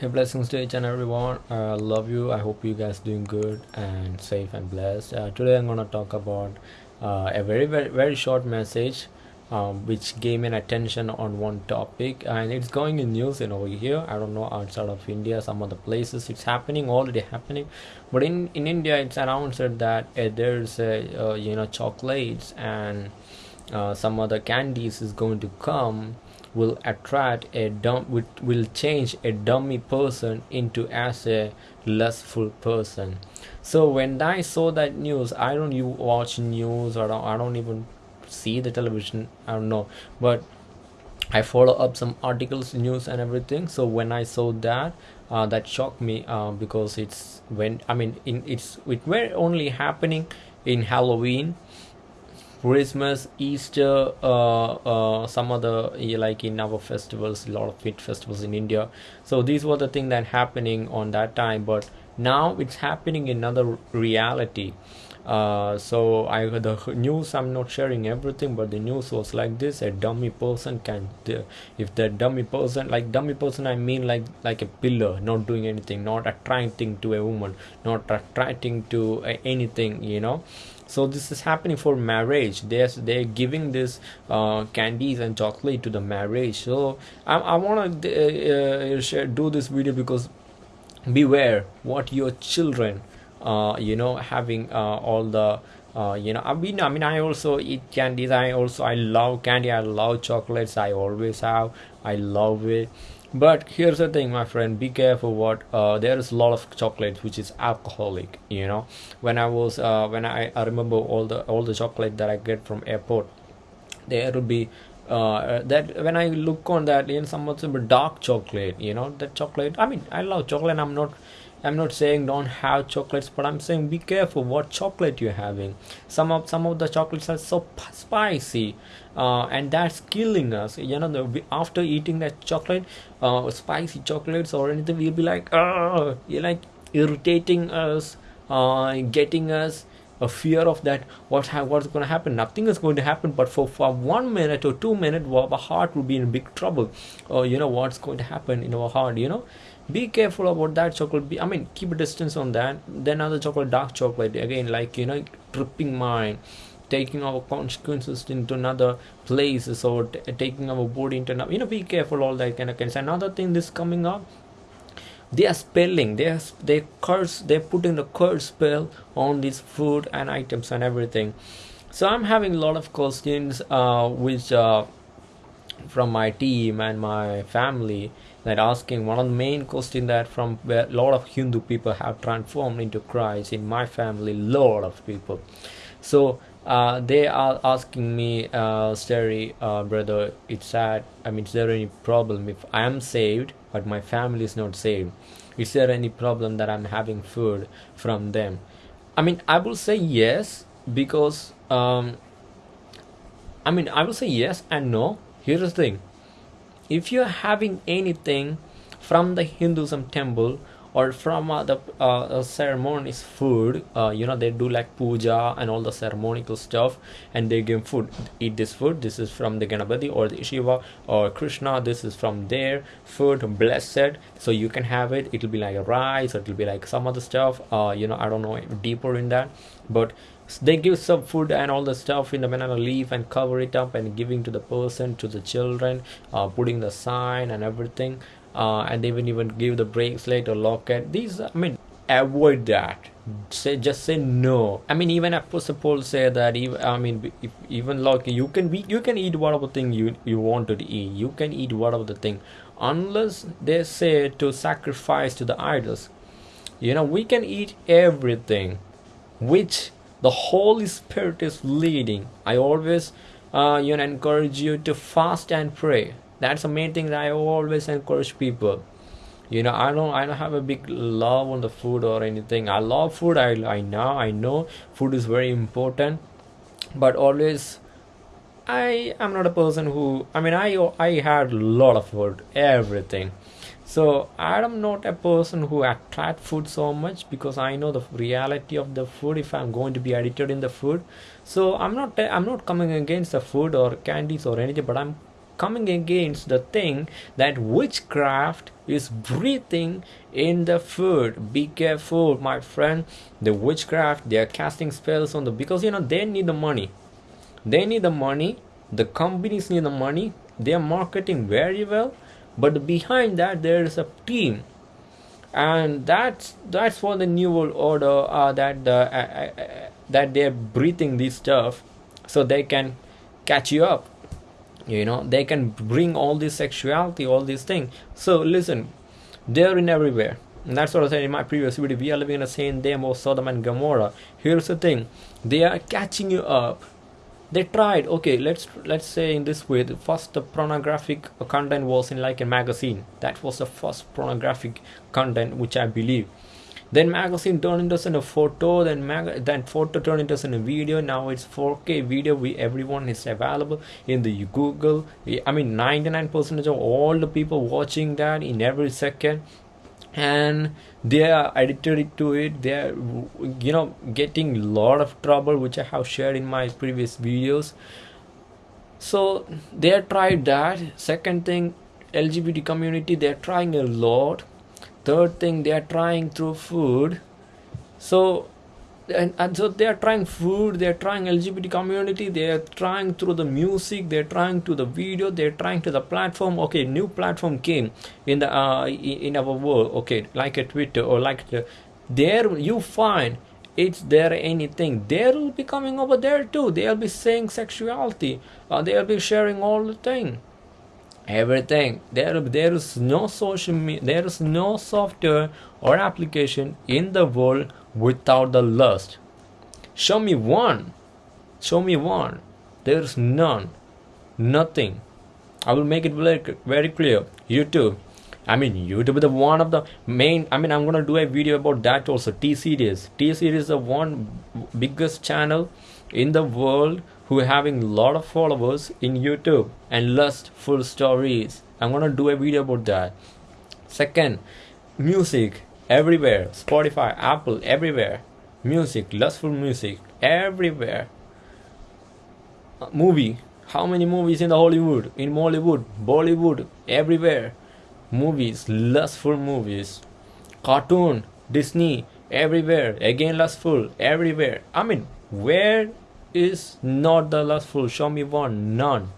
Hey, blessings to each and everyone. I love you. I hope you guys doing good and safe and blessed. Uh, today I'm gonna talk about uh, a very very very short message, um, which gave me an attention on one topic, and it's going in news in over here. I don't know outside of India, some other places it's happening already happening, but in in India it's announced that uh, there's a uh, you know chocolates and uh, some other candies is going to come will attract a dumb will, change a dummy person into as a lustful person. So when i saw that news i don't you watch news or I don't, I don't even see the television i don't know. But I follow up some articles, news, and everything. So when I saw that, uh, that shocked me uh, because it's when I mean, in it's it were only happening in Halloween, Christmas, Easter, uh, uh, some other like in our festivals, a lot of fit festivals in India. So these were the things that happening on that time, but now it's happening in another reality. Uh, so I the news I'm not sharing everything, but the news was like this: a dummy person can, if the dummy person, like dummy person, I mean like like a pillar, not doing anything, not attracting to a woman, not attracting to uh, anything, you know? So this is happening for marriage. They're they're giving this uh, candies and chocolate to the marriage. So i, I want to uh, uh, do this video because beware what your children you know having uh, all the uh, you know I mean I mean I also eat candies. I also I love candy. I love chocolates. I always have. I love it. But here's the thing my friend. Be careful what uh, there is a lot of chocolate which is alcoholic you know. When i was uh, when I, I remember all the all the chocolate that i get from airport there will be uh, that when i look on that in some of the dark chocolate you know that chocolate i mean i love chocolate. I'm not I'm not saying don't have chocolates, but I'm saying be careful what chocolate you're having. Some of some of the chocolates are so spicy, uh, and that's killing us. You know, the, after eating that chocolate, uh, spicy chocolates or anything, we'll be like, oh, you're like irritating us, uh, getting us a fear of that what ha- what's going to happen nothing is going to happen but for, for one minute or two minutes our heart will be in big trouble or you know what's going to happen in our heart you know be careful about that chocolate. Be, i mean keep a distance on that. Then other chocolate dark chocolate. Again like you know tripping mind. Taking our consequences into another places or taking our body into another you know be careful all that kind of things. Another thing this coming up they are spelling. They are they curse they're putting the curse spell on these food and items and everything. So i'm having a lot of questions uh, which uh, from my team and my family that asking one of the main question that from where a lot of Hindu people have transformed into Christ in my family, lot of people. So uh, they are asking me, uh, Steri, uh, brother, it's sad. I mean, is there any problem if I am saved but my family is not saved? Is there any problem that I'm having food from them? I mean, I will say yes because um, I mean, I will say yes and no. Here's the thing if you're having anything from the Hinduism temple or from uh, the uh, ceremonies food uh, you know they do like puja and all the ceremonial stuff and they give food. Eat this food this is from the ganapati or the shiva or krishna this is from their food blessed. So you can have it it'll be like a rice or it'll be like some other stuff uh, you know i don't know deeper in that. But they give some food and all the stuff in the banana leaf and cover it up and giving to the person to the children uh, putting the sign and everything uh, and they even give the bracelet or locket. These i mean avoid that. Say just say no. I mean even apostle say that even i mean if, even like you can be you can eat whatever thing you you want to eat. You can eat whatever the thing. Unless they say to sacrifice to the idols. You know we can eat everything which the holy spirit is leading. I always uh, you know encourage you to fast and pray that's the main thing that i always encourage people. You know i don't i don't have a big love on the food or anything. I love food. I i know i know food is very important. But always i am not a person who i mean i i had a lot of food everything. So i'm not a person who attract food so much because i know the reality of the food if i'm going to be addicted in the food. So i'm not i'm not coming against the food or candies or anything but i'm coming against the thing that witchcraft is breathing in the food. Be careful my friend. The witchcraft they are casting spells on the because you know they need the money. They need the money. The companies need the money. They are marketing very well. But behind that there is a team. And that's that's for the new world order uh, that uh, uh, uh, that they're breathing this stuff so they can catch you up you know they can bring all this sexuality all these things so listen they're in everywhere. And that's what I said in my previous video. We are living in the same day of Sodom and Gomorrah. Here's the thing: they are catching you up. They tried. Okay let's let's say in this way the first the pornographic content was in like a magazine. That was the first pornographic content which i believe then magazine turned into a photo then mag then photo turned into a video. Now it's 4k video. We everyone is available in the google. I mean 99 percent of all the people watching that in every second. And they are addicted to it. They are you know getting a lot of trouble which i have shared in my previous videos. So they tried that. Second thing lgbt community they're trying a lot third thing they are trying through food. So and, and so they are trying food they are trying lgbt community they are trying through the music they're trying to the video they're trying to the platform. Okay new platform came in the uh, in our world. Okay like a twitter or like the, there you find it's there anything. They will be coming over there too. They'll be saying sexuality. Uh, they'll be sharing all the thing everything there there is no social media there is no software or application in the world without the lust. Show me one. Show me one. There's none. Nothing. I will make it very, very clear. YouTube. I mean, YouTube is the one of the main. I mean, I'm gonna do a video about that also. T series. T series is the one biggest channel in the world who having a lot of followers in YouTube and lustful stories. I'm gonna do a video about that. Second, music everywhere. Spotify apple everywhere. Music lustful music everywhere. Uh, movie. How many movies in the hollywood? In mollywood bollywood everywhere. Movies lustful movies. Cartoon disney everywhere. Again lustful everywhere. I mean where is not the lustful show me one none.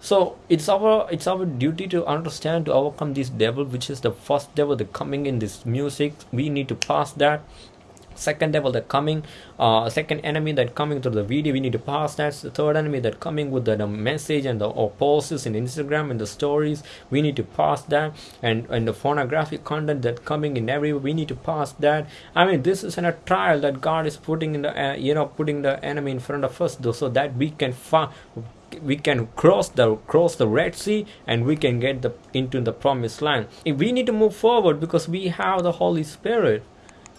So it's our it's our duty to understand to overcome this devil which is the first devil that coming in this music. We need to pass that second devil that coming uh second enemy that coming to the video we need to pass that. The third enemy that coming with the, the message and the or posts in instagram and the stories we need to pass that. And and the pornographic content that coming in every we need to pass that. I mean this is in a trial that god is putting in the uh, you know putting the enemy in front of us though so that we can we can cross the cross the red sea and we can get the into the promised land. If we need to move forward because we have the holy spirit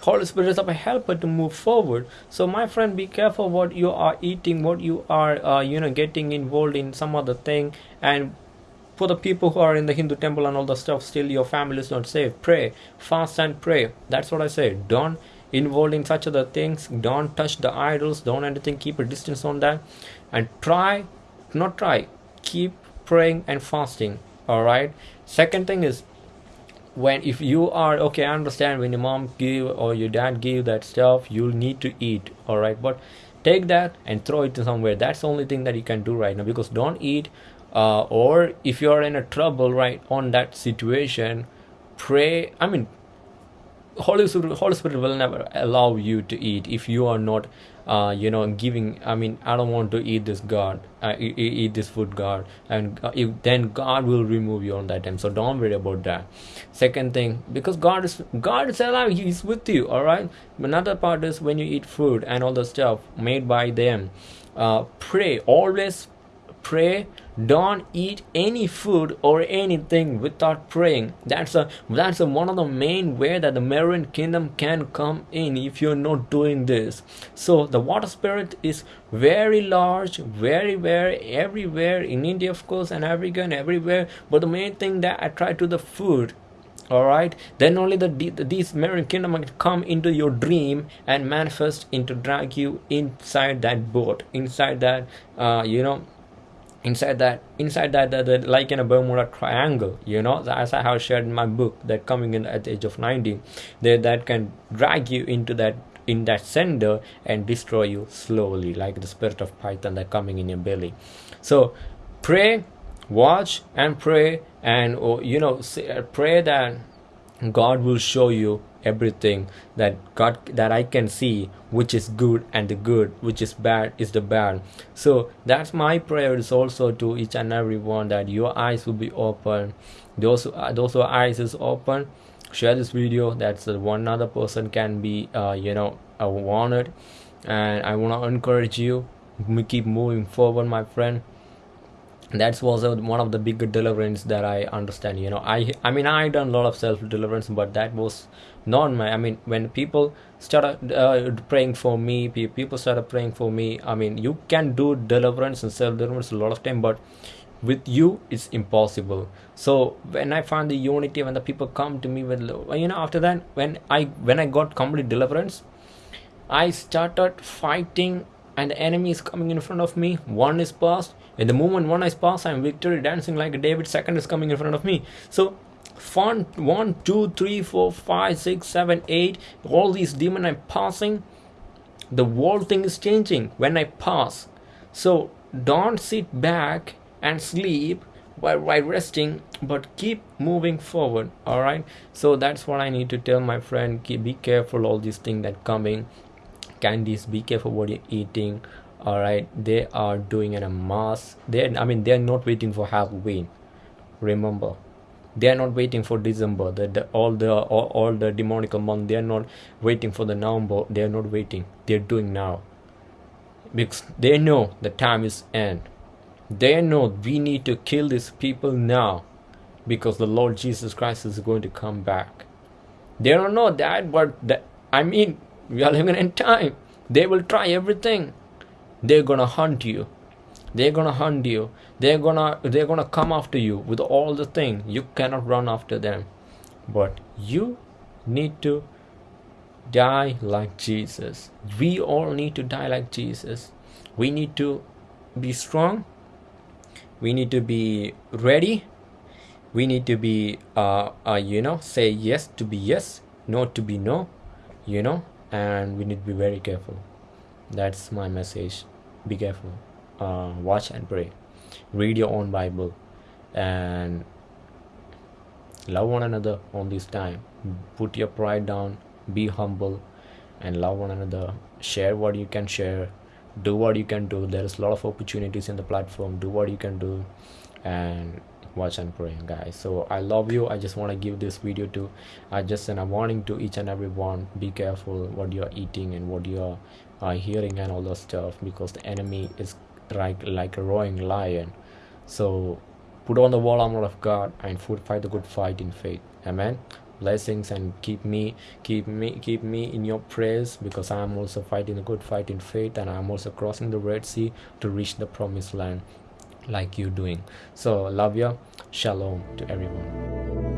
holy spirit is our helper to move forward. So my friend be careful what you are eating what you are uh, you know getting involved in some other thing. And for the people who are in the hindu temple and all the stuff still your family is not safe. Pray. Fast and pray. That's what i say. Don't involve in such other things. Don't touch the idols. Don't anything. Keep a distance on that. And try not try. Keep praying and fasting. All right? Second thing is when if you are okay i understand when your mom give or your dad give that stuff you'll need to eat all right but take that and throw it somewhere. That's the only thing that you can do right now because don't eat uh, or if you're in a trouble right on that situation pray i mean holy spirit, holy spirit will never allow you to eat if you are not uh, you know giving i mean i don't want to eat this god uh, eat, eat this food god. And uh, if, then god will remove you on that time. So don't worry about that. Second thing because god is god is alive he's with you all right? Another part is when you eat food and all the stuff made by them uh, pray. Always pray don't eat any food or anything without praying. That's a that's a, one of the main way that the marine kingdom can come in if you're not doing this. So the water spirit is very large very very everywhere in india of course and africa and everywhere. But the main thing that i try to the food all right then only the, the these marine kingdom can come into your dream and manifest into drag you inside that boat inside that uh you know inside that inside that the, like in a bermuda triangle you know? As i have shared in my book that coming in at the age of 90 there that can drag you into that in that center and destroy you slowly like the spirit of python that coming in your belly. So pray watch and pray and oh, you know uh, pray that god will show you everything that god that i can see which is good and the good which is bad is the bad. So that's my prayer is also to each and every one that your eyes will be open. Those uh, those who eyes is open share this video. That's uh, one other person can be uh, you know uh, wanted. And i want to encourage you we keep moving forward my friend that was one of the bigger deliverance that i understand you know. I i mean i done a lot of self deliverance but that was not my i mean when people started uh, praying for me people started praying for me i mean you can do deliverance and self deliverance a lot of time but with you it's impossible. So when i find the unity when the people come to me with you know after that when i when i got complete deliverance i started fighting and the enemy is coming in front of me. One is past in the moment one is past i'm victory dancing like david. Second is coming in front of me. So fun one two three four five six seven eight all these demon i'm passing. The whole thing is changing when i pass. So don't sit back and sleep while, while resting but keep moving forward all right so that's what i need to tell my friend. Keep be careful all these things that coming candies be careful what you're eating all right they are doing in a mass they i mean they're not waiting for halloween remember? They are not waiting for december the, the all the all, all the demonical month they are not waiting for the november they are not waiting they're doing now. Because they know the time is end. They know we need to kill these people now because the lord jesus christ is going to come back. They don't know that but that i mean we are living in time. They will try everything. They're gonna hunt you. They're gonna hunt you. They're gonna they're gonna come after you with all the thing. You cannot run after them. But you need to die like jesus. We all need to die like jesus. We need to be strong. We need to be ready. We need to be uh, uh you know say yes to be yes no to be no you know and we need to be very careful. That's my message. Be careful. Uh, watch and pray. Read your own bible and love one another on this time. Put your pride down. Be humble and love one another. Share what you can share. Do what you can do. There's a lot of opportunities in the platform. Do what you can do and watch and pray guys. So i love you. I just want to give this video to i just send a warning to each and every one. Be careful what you're eating and what you're uh, hearing and all that stuff because the enemy is like like a roaring lion. So put on the wall armor of god and fight the good fight in faith. Amen? Blessings and keep me keep me keep me in your prayers because i am also fighting a good fight in faith and i'm also crossing the red sea to reach the promised land like you doing. So love you shalom to everyone